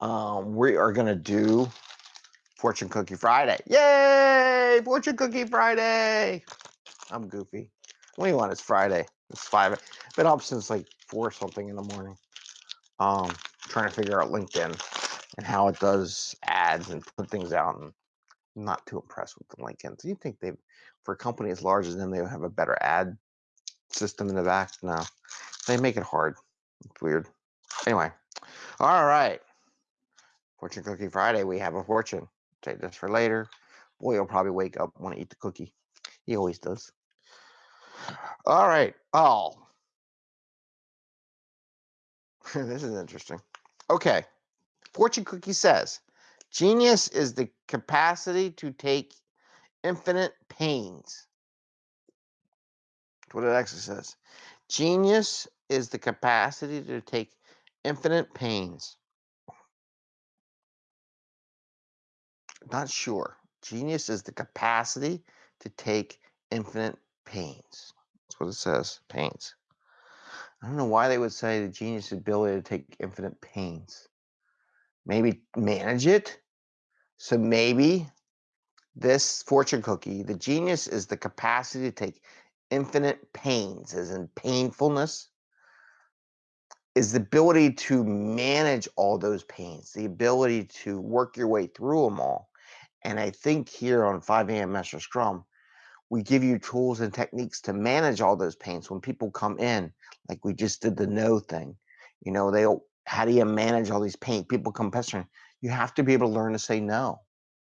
Um, we are gonna do Fortune Cookie Friday. Yay! Fortune Cookie Friday. I'm goofy. What do you want? It's Friday. It's five. Been up since like four something in the morning. Um, trying to figure out LinkedIn and how it does ads and put things out. And I'm not too impressed with the LinkedIn. So you think they, for a company as large as them, they have a better ad system in the back? No, they make it hard. It's weird. Anyway, all right. Fortune Cookie Friday. We have a fortune. Take this for later. Boy, he'll probably wake up want to eat the cookie. He always does. All right. Oh, this is interesting. Okay. Fortune Cookie says genius is the capacity to take infinite pains. That's what it actually says. Genius is the capacity to take infinite pains. Not sure. Genius is the capacity to take infinite pains. That's what it says. Pains. I don't know why they would say the genius ability to take infinite pains. Maybe manage it. So maybe this fortune cookie, the genius is the capacity to take infinite pains, as in painfulness, is the ability to manage all those pains, the ability to work your way through them all. And I think here on 5 a.m. Master Scrum, we give you tools and techniques to manage all those pains when people come in, like we just did the no thing. You know, they how do you manage all these pain? People come pestering. You have to be able to learn to say no,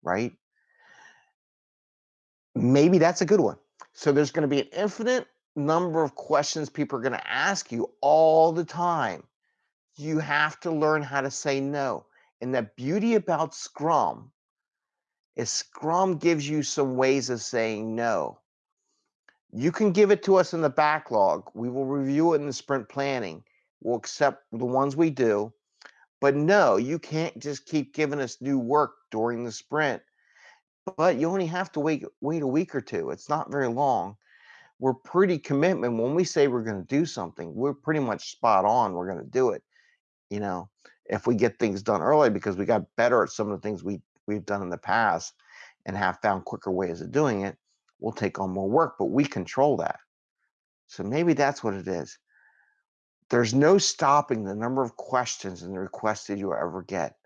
right? Maybe that's a good one. So there's going to be an infinite number of questions people are going to ask you all the time. You have to learn how to say no. And the beauty about Scrum is Scrum gives you some ways of saying no. You can give it to us in the backlog. We will review it in the sprint planning. We'll accept the ones we do. But no, you can't just keep giving us new work during the sprint. But you only have to wait wait a week or two. It's not very long. We're pretty commitment when we say we're going to do something. We're pretty much spot on. We're going to do it. You know, if we get things done early because we got better at some of the things we we've done in the past and have found quicker ways of doing it, we'll take on more work, but we control that. So maybe that's what it is. There's no stopping the number of questions and the requests that you ever get.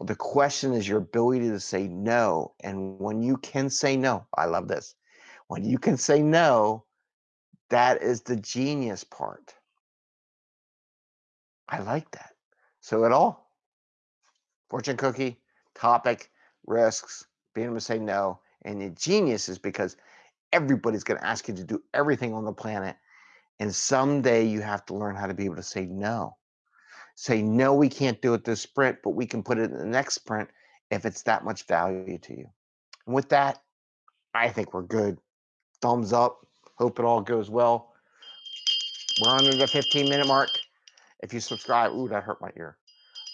The question is your ability to say no. And when you can say no, I love this. When you can say no, that is the genius part. I like that. So, it all fortune cookie, topic, risks, being able to say no. And the genius is because everybody's going to ask you to do everything on the planet. And someday you have to learn how to be able to say no. Say, no, we can't do it this sprint, but we can put it in the next sprint if it's that much value to you. And with that, I think we're good. Thumbs up. Hope it all goes well. We're under the 15 minute mark. If you subscribe, ooh, that hurt my ear.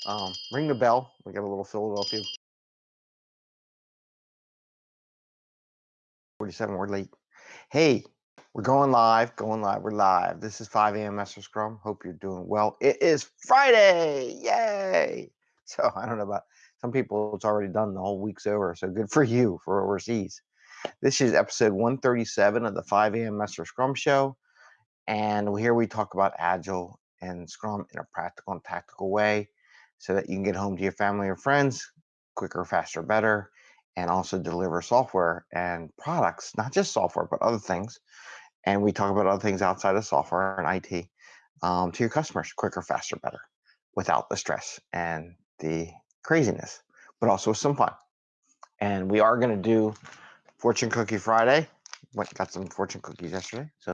Um, ring the bell. We got a little Philadelphia 47, we're late. Hey, we're going live, going live, we're live. This is 5 a.m. Master Scrum. Hope you're doing well. It is Friday. Yay. So I don't know about some people, it's already done. The whole week's over. So good for you for overseas. This is episode 137 of the 5 a.m. Master Scrum Show. And here we talk about Agile and Scrum in a practical and tactical way so that you can get home to your family or friends quicker, faster, better and also deliver software and products, not just software, but other things. And we talk about other things outside of software and IT um, to your customers quicker, faster, better without the stress and the craziness, but also some fun. And we are going to do Fortune Cookie Friday. Went got some fortune cookies yesterday. So